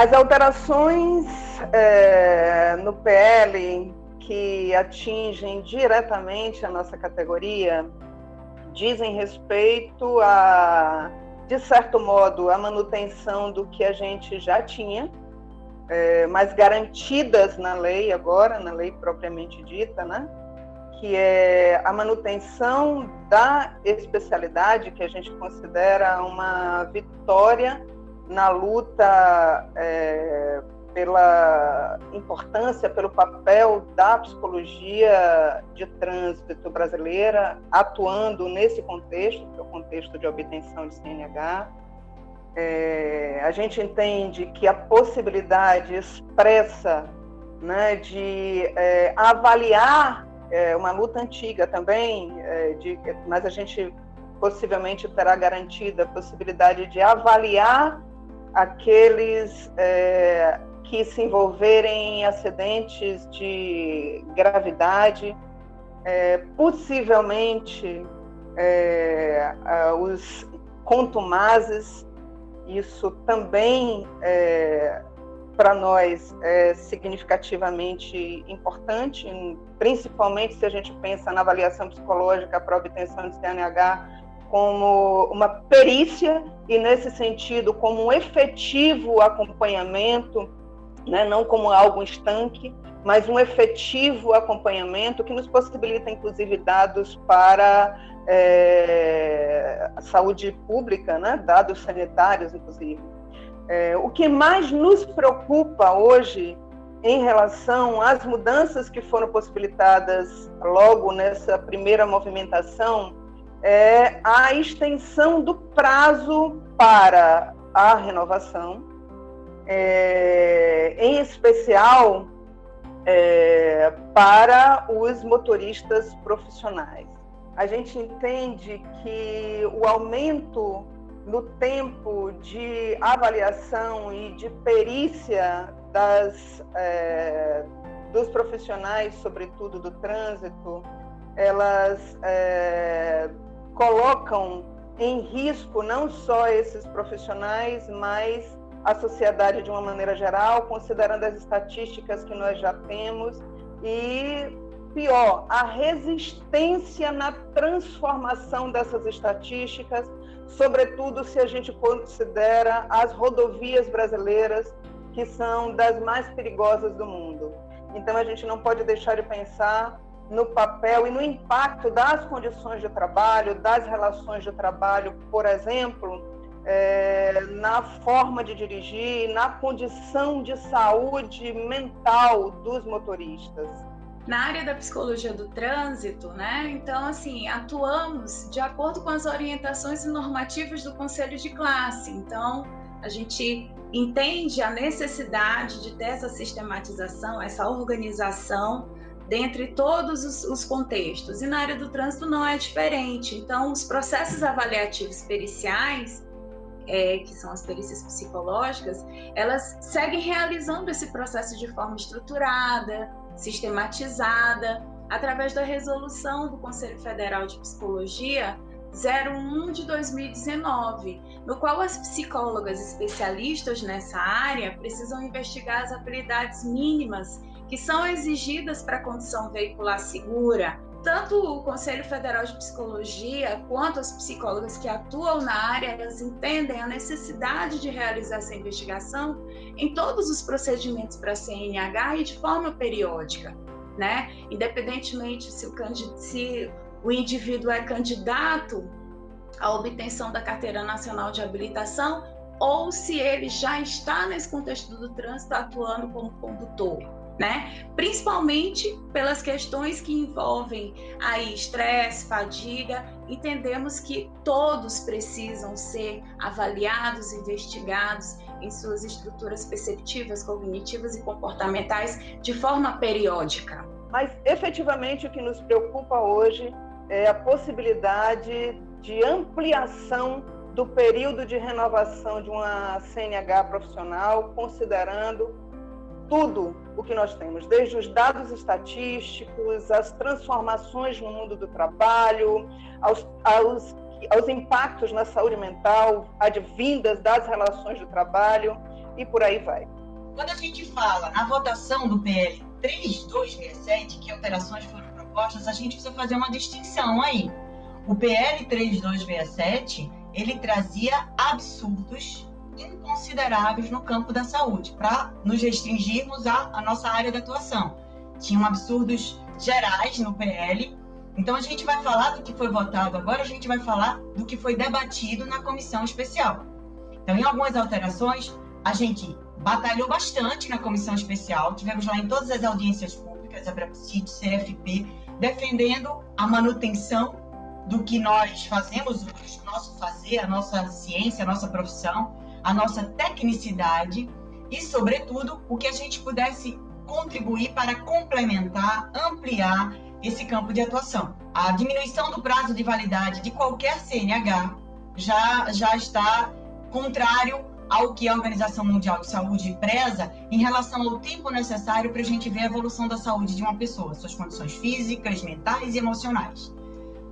As alterações é, no PL que atingem diretamente a nossa categoria dizem respeito a, de certo modo, a manutenção do que a gente já tinha, é, mas garantidas na lei agora, na lei propriamente dita, né? que é a manutenção da especialidade, que a gente considera uma vitória na luta é, pela importância, pelo papel da psicologia de trânsito brasileira atuando nesse contexto, que é o contexto de obtenção de CNH. É, a gente entende que a possibilidade expressa né, de é, avaliar é, uma luta antiga também, é, de, mas a gente possivelmente terá garantida a possibilidade de avaliar aqueles é, que se envolverem em acidentes de gravidade, é, possivelmente é, os contumazes, isso também é, para nós é significativamente importante, principalmente se a gente pensa na avaliação psicológica para obtenção de CNH como uma perícia e nesse sentido como um efetivo acompanhamento né, não como algo estanque, mas um efetivo acompanhamento que nos possibilita, inclusive, dados para é, a saúde pública, né, dados sanitários, inclusive. É, o que mais nos preocupa hoje em relação às mudanças que foram possibilitadas logo nessa primeira movimentação é a extensão do prazo para a renovação, é, em especial é, para os motoristas profissionais. A gente entende que o aumento no tempo de avaliação e de perícia das, é, dos profissionais, sobretudo do trânsito, elas é, colocam em risco não só esses profissionais, mas a sociedade de uma maneira geral, considerando as estatísticas que nós já temos e pior, a resistência na transformação dessas estatísticas, sobretudo se a gente considera as rodovias brasileiras, que são das mais perigosas do mundo. Então a gente não pode deixar de pensar no papel e no impacto das condições de trabalho, das relações de trabalho, por exemplo, é, na forma de dirigir, na condição de saúde mental dos motoristas. Na área da psicologia do trânsito, né? Então, assim, atuamos de acordo com as orientações e normativas do Conselho de Classe. Então, a gente entende a necessidade de ter essa sistematização, essa organização dentre todos os, os, contextos. E na área do trânsito não é diferente. Então, os processos avaliativos periciais é, que são as perícias psicológicas, elas seguem realizando esse processo de forma estruturada, sistematizada, através da resolução do Conselho Federal de Psicologia 01 de 2019, no qual as psicólogas especialistas nessa área precisam investigar as habilidades mínimas que são exigidas para a condição veicular segura, tanto o Conselho Federal de Psicologia quanto as psicólogas que atuam na área, elas entendem a necessidade de realizar essa investigação em todos os procedimentos para CNH e de forma periódica, né? Independentemente se o, se o indivíduo é candidato à obtenção da carteira nacional de habilitação ou se ele já está nesse contexto do trânsito atuando como condutor né? Principalmente pelas questões que envolvem aí estresse, fadiga, entendemos que todos precisam ser avaliados, investigados em suas estruturas perceptivas, cognitivas e comportamentais de forma periódica. Mas efetivamente o que nos preocupa hoje é a possibilidade de ampliação do período de renovação de uma CNH profissional, considerando tudo o que nós temos, desde os dados estatísticos, as transformações no mundo do trabalho, aos, aos, aos impactos na saúde mental advindas das relações de trabalho e por aí vai. Quando a gente fala na votação do PL 3267, que alterações foram propostas, a gente precisa fazer uma distinção aí. O PL 3267, ele trazia absurdos inconsideráveis no campo da saúde, para nos restringirmos à, à nossa área de atuação. Tinham absurdos gerais no PL. Então a gente vai falar do que foi votado agora, a gente vai falar do que foi debatido na comissão especial. Então, em algumas alterações, a gente batalhou bastante na comissão especial, tivemos lá em todas as audiências públicas, a Brapcit, CFP, defendendo a manutenção do que nós fazemos, o nosso fazer, a nossa ciência, a nossa profissão, a nossa tecnicidade e, sobretudo, o que a gente pudesse contribuir para complementar, ampliar esse campo de atuação. A diminuição do prazo de validade de qualquer CNH já, já está contrário ao que a Organização Mundial de Saúde preza em relação ao tempo necessário para a gente ver a evolução da saúde de uma pessoa, suas condições físicas, mentais e emocionais.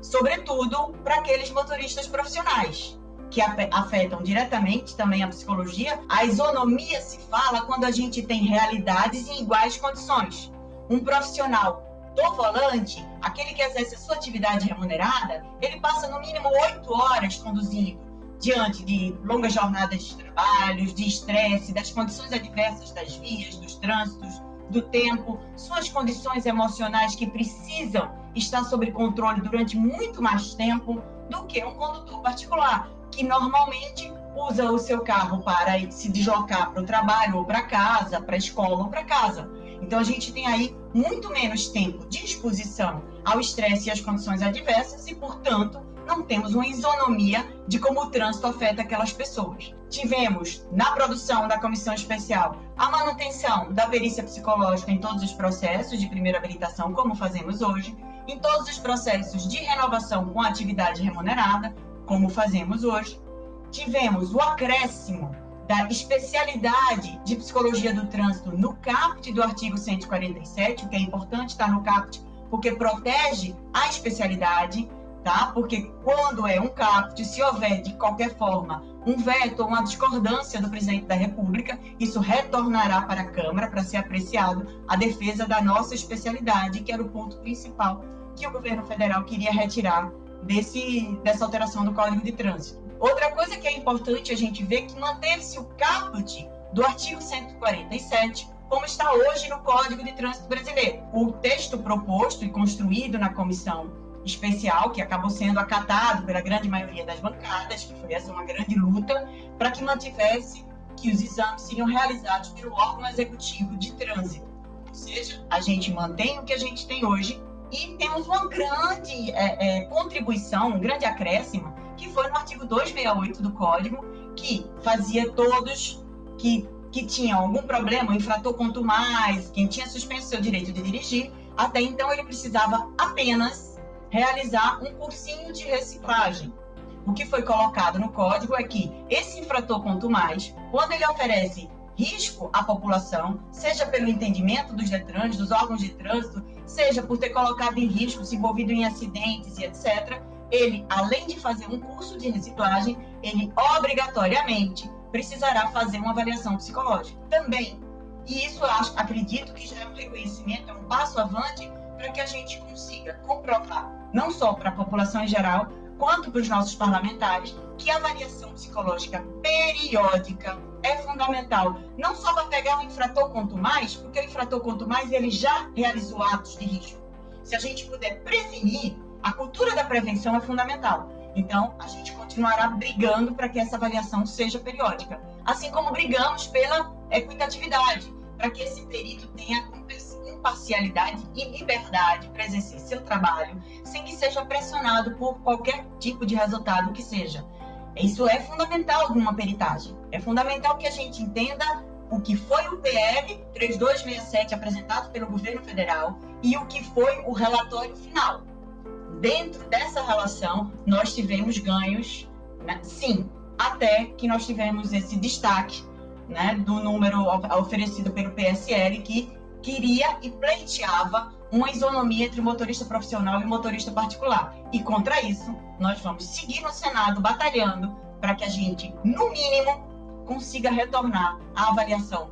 Sobretudo para aqueles motoristas profissionais, que afetam diretamente também a psicologia. A isonomia se fala quando a gente tem realidades em iguais condições. Um profissional do volante, aquele que exerce a sua atividade remunerada, ele passa no mínimo oito horas conduzindo diante de longas jornadas de trabalho, de estresse, das condições adversas das vias, dos trânsitos, do tempo, suas condições emocionais que precisam estar sob controle durante muito mais tempo do que um condutor particular, que normalmente usa o seu carro para se deslocar para o trabalho ou para casa, para a escola ou para casa. Então a gente tem aí muito menos tempo de exposição ao estresse e às condições adversas e, portanto, não temos uma isonomia de como o trânsito afeta aquelas pessoas. Tivemos, na produção da comissão especial, a manutenção da perícia psicológica em todos os processos de primeira habilitação, como fazemos hoje, em todos os processos de renovação com atividade remunerada, como fazemos hoje. Tivemos o acréscimo da especialidade de psicologia do trânsito no CAPT do artigo 147, o que é importante estar no CAPT, porque protege a especialidade tá? Porque quando é um caput, se houver de qualquer forma um veto ou uma discordância do presidente da República, isso retornará para a Câmara para ser apreciado a defesa da nossa especialidade, que era o ponto principal que o governo federal queria retirar desse, dessa alteração do Código de Trânsito. Outra coisa que é importante a gente ver é que manteve-se o caput do artigo 147, como está hoje no Código de Trânsito Brasileiro. O texto proposto e construído na comissão especial, que acabou sendo acatado pela grande maioria das bancadas, que foi essa uma grande luta, para que mantivesse que os exames seriam realizados pelo órgão executivo de trânsito. Ou seja, a gente mantém o que a gente tem hoje e temos uma grande é, é, contribuição, um grande acréscimo, que foi no artigo 268 do Código, que fazia todos que, que tinham algum problema, o infrator quanto mais, quem tinha suspenso seu direito de dirigir, até então ele precisava apenas realizar um cursinho de reciclagem. O que foi colocado no código é que esse infrator quanto mais, quando ele oferece risco à população, seja pelo entendimento dos Detrans, dos órgãos de trânsito, seja por ter colocado em risco, se envolvido em acidentes e etc., ele, além de fazer um curso de reciclagem, ele obrigatoriamente precisará fazer uma avaliação psicológica também. E isso acho, acredito que já é um reconhecimento, é um passo avante para que a gente consiga comprovar, não só para a população em geral, quanto para os nossos parlamentares, que a avaliação psicológica periódica é fundamental, não só para pegar o infrator quanto mais, porque o infrator quanto mais ele já realizou atos de risco. Se a gente puder prevenir, a cultura da prevenção é fundamental. Então, a gente continuará brigando para que essa avaliação seja periódica, assim como brigamos pela equitatividade, para que esse perito tenha imparcialidade e liberdade para exercer seu trabalho, sem que seja pressionado por qualquer tipo de resultado que seja. Isso é fundamental numa peritagem. É fundamental que a gente entenda o que foi o PL 3267 apresentado pelo governo federal e o que foi o relatório final. Dentro dessa relação, nós tivemos ganhos, né? sim, até que nós tivemos esse destaque né, do número oferecido pelo PSL, que queria e pleiteava uma isonomia entre motorista profissional e motorista particular. E contra isso, nós vamos seguir no Senado batalhando para que a gente, no mínimo, consiga retornar à avaliação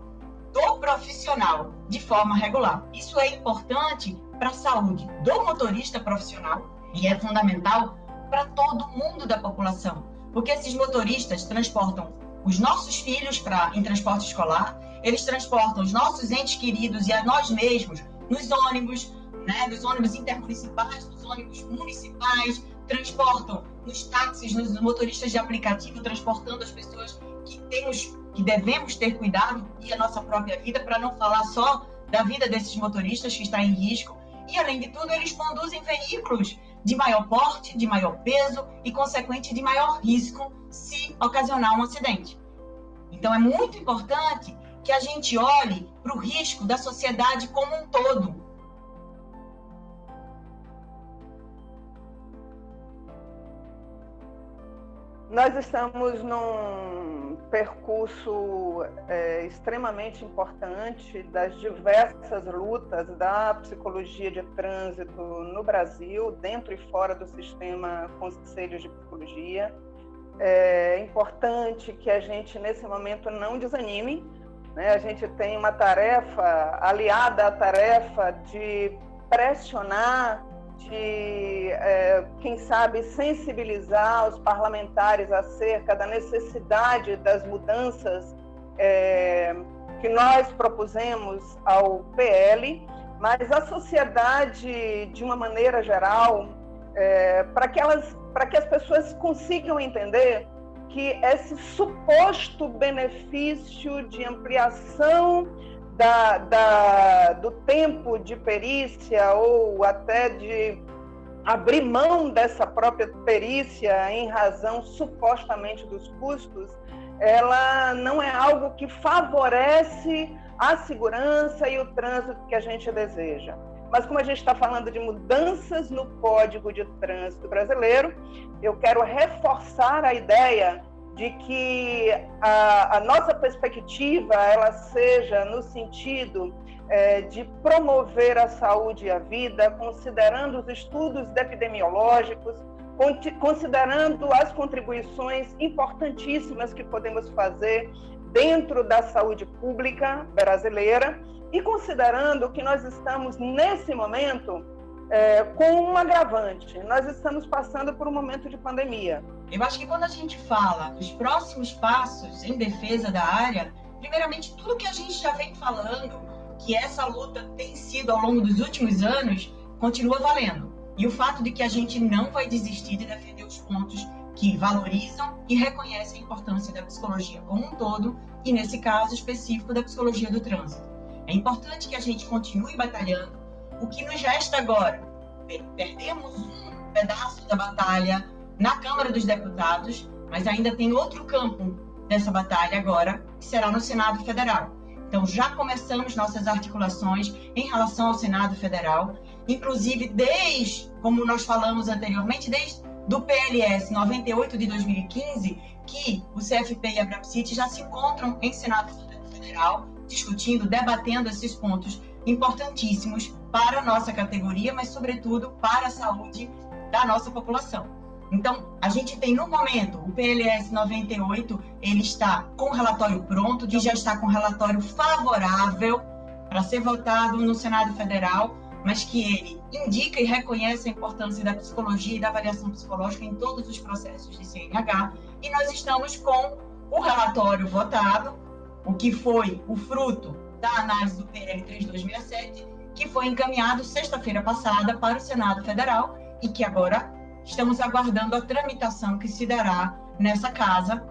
do profissional de forma regular. Isso é importante para a saúde do motorista profissional e é fundamental para todo mundo da população, porque esses motoristas transportam os nossos filhos para em transporte escolar, eles transportam os nossos entes queridos e a nós mesmos nos ônibus, né, nos ônibus intermunicipais, nos ônibus municipais, transportam nos táxis, nos motoristas de aplicativo, transportando as pessoas que temos, que devemos ter cuidado e a nossa própria vida, para não falar só da vida desses motoristas que está em risco. E além de tudo, eles conduzem veículos de maior porte, de maior peso e consequente de maior risco se ocasionar um acidente. Então é muito importante que a gente olhe para o risco da sociedade como um todo, Nós estamos num percurso é, extremamente importante das diversas lutas da psicologia de trânsito no Brasil, dentro e fora do sistema conselhos de psicologia. É importante que a gente, nesse momento, não desanime. Né? A gente tem uma tarefa aliada à tarefa de pressionar de, é, quem sabe, sensibilizar os parlamentares acerca da necessidade das mudanças é, que nós propusemos ao PL, mas a sociedade, de uma maneira geral, é, para que elas, para que as pessoas consigam entender que esse suposto benefício de ampliação da, da, do tempo de perícia ou até de abrir mão dessa própria perícia em razão supostamente dos custos, ela não é algo que favorece a segurança e o trânsito que a gente deseja. Mas como a gente está falando de mudanças no Código de Trânsito Brasileiro, eu quero reforçar a ideia de que a, a nossa perspectiva ela seja no sentido é, de promover a saúde e a vida, considerando os estudos epidemiológicos, considerando as contribuições importantíssimas que podemos fazer dentro da saúde pública brasileira e considerando que nós estamos nesse momento é, com um agravante. Nós estamos passando por um momento de pandemia. Eu acho que quando a gente fala dos próximos passos em defesa da área, primeiramente tudo que a gente já vem falando, que essa luta tem sido ao longo dos últimos anos, continua valendo. E o fato de que a gente não vai desistir de defender os pontos que valorizam e reconhecem a importância da psicologia como um todo, e nesse caso específico da psicologia do trânsito. É importante que a gente continue batalhando. O que nos resta agora? Perdemos um pedaço da batalha na Câmara dos Deputados, mas ainda tem outro campo dessa batalha agora, que será no Senado Federal. Então, já começamos nossas articulações em relação ao Senado Federal, inclusive desde, como nós falamos anteriormente, desde do PLS 98 de 2015, que o CFP e a Brapsit já se encontram em Senado Federal, discutindo, debatendo esses pontos importantíssimos para a nossa categoria, mas, sobretudo, para a saúde da nossa população. Então, a gente tem no momento o PLS 98, ele está com relatório pronto, que já está com relatório favorável para ser votado no Senado Federal, mas que ele indica e reconhece a importância da psicologia e da avaliação psicológica em todos os processos de CNH. E nós estamos com o relatório votado, o que foi o fruto da análise do PL 3267, que foi encaminhado sexta-feira passada para o Senado Federal e que agora estamos aguardando a tramitação que se dará nessa casa,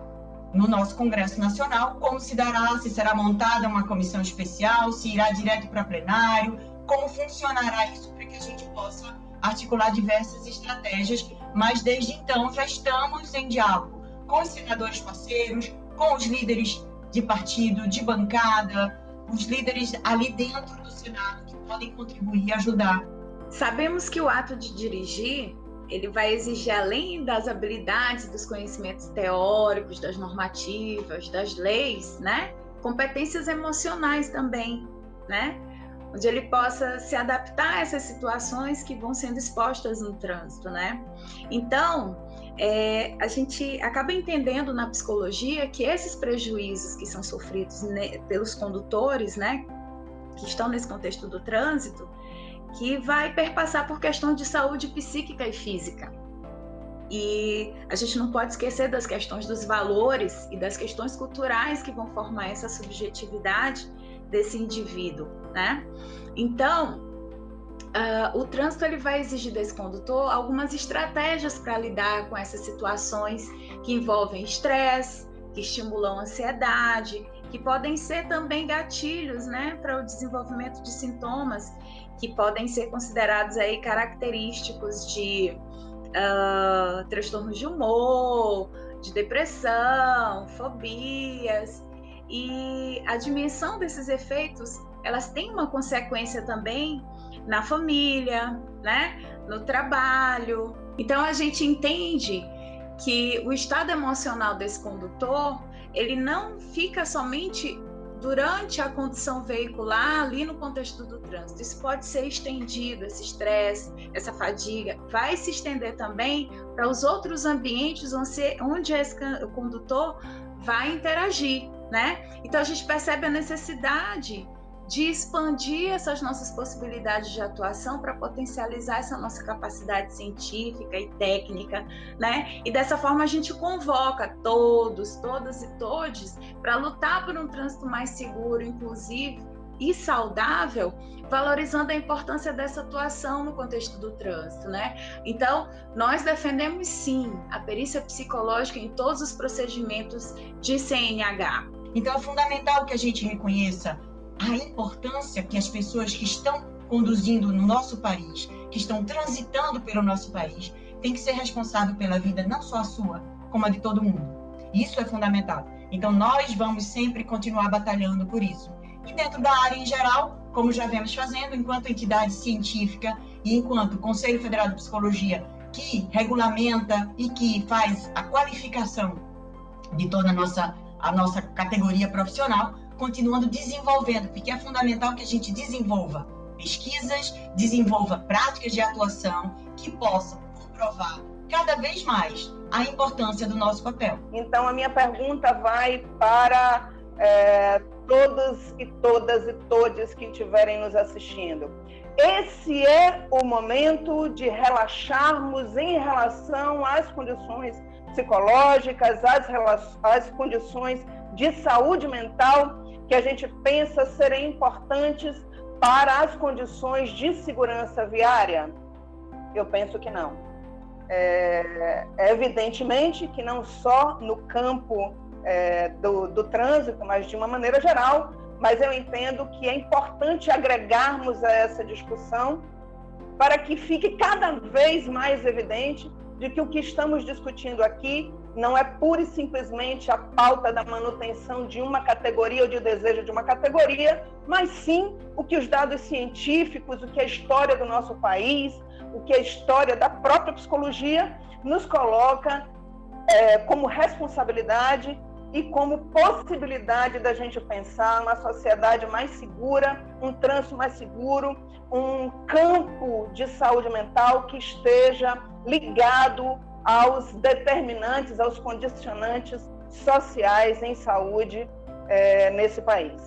no nosso Congresso Nacional, como se dará, se será montada uma comissão especial, se irá direto para plenário, como funcionará isso para que a gente possa articular diversas estratégias, mas desde então já estamos em diálogo com os senadores parceiros, com os líderes de partido, de bancada, os líderes ali dentro do Senado que podem contribuir e ajudar. Sabemos que o ato de dirigir ele vai exigir, além das habilidades, dos conhecimentos teóricos, das normativas, das leis, né? Competências emocionais também, né? Onde ele possa se adaptar a essas situações que vão sendo expostas no trânsito, né? Então, é, a gente acaba entendendo na psicologia que esses prejuízos que são sofridos ne, pelos condutores, né, que estão nesse contexto do trânsito, que vai perpassar por questões de saúde psíquica e física. E a gente não pode esquecer das questões dos valores e das questões culturais que vão formar essa subjetividade desse indivíduo, né? Então, uh, o trânsito ele vai exigir desse condutor algumas estratégias para lidar com essas situações que envolvem estresse, que estimulam ansiedade, que podem ser também gatilhos, né, para o desenvolvimento de sintomas que podem ser considerados aí característicos de uh, transtornos de humor, de depressão, fobias. E a dimensão desses efeitos, elas têm uma consequência também na família, né? no trabalho. Então a gente entende que o estado emocional desse condutor, ele não fica somente durante a condição veicular ali no contexto do trânsito. Isso pode ser estendido, esse estresse, essa fadiga, vai se estender também para os outros ambientes onde, esse condutor vai interagir, né? Então a gente percebe a necessidade de expandir essas nossas possibilidades de atuação para potencializar essa nossa capacidade científica e técnica, né? E dessa forma a gente convoca todos, todas e todes para lutar por um trânsito mais seguro, inclusive e saudável, valorizando a importância dessa atuação no contexto do trânsito, né? Então, nós defendemos sim a perícia psicológica em todos os procedimentos de CNH. Então, é fundamental que a gente reconheça a importância que as pessoas que estão conduzindo no nosso país, que estão transitando pelo nosso país, têm que ser responsável pela vida não só a sua, como a de todo mundo. Isso é fundamental. Então nós vamos sempre continuar batalhando por isso. E dentro da área em geral, como já vemos fazendo, enquanto entidade científica e enquanto Conselho Federal de Psicologia, que regulamenta e que faz a qualificação de toda a nossa, a nossa categoria profissional, continuando desenvolvendo, porque é fundamental que a gente desenvolva pesquisas, desenvolva práticas de atuação que possam comprovar cada vez mais a importância do nosso papel. Então, a minha pergunta vai para é, todos e todas e todos que estiverem nos assistindo. Esse é o momento de relaxarmos em relação às condições psicológicas, às, às condições de saúde mental que a gente pensa serem importantes para as condições de segurança viária? Eu penso que não. É, é evidentemente que não só no campo é, do, do trânsito, mas de uma maneira geral, mas eu entendo que é importante agregarmos a essa discussão para que fique cada vez mais evidente de que o que estamos discutindo aqui não é pura e simplesmente a pauta da manutenção de uma categoria ou de desejo de uma categoria, mas sim o que os dados científicos, o que a história do nosso país, o que a história da própria psicologia nos coloca é, como responsabilidade e como possibilidade da gente pensar uma sociedade mais segura, um trânsito mais seguro, um campo de saúde mental que esteja ligado aos determinantes, aos condicionantes sociais em saúde é, nesse país.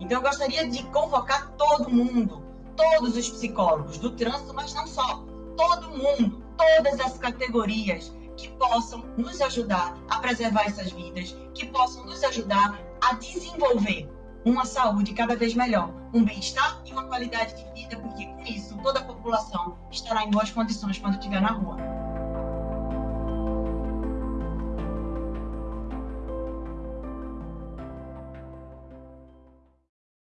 Então, eu gostaria de convocar todo mundo, todos os psicólogos do trânsito, mas não só, todo mundo, todas as categorias que possam nos ajudar a preservar essas vidas, que possam nos ajudar a desenvolver uma saúde cada vez melhor, um bem-estar e uma qualidade de vida, porque com isso toda a população estará em boas condições quando estiver na rua.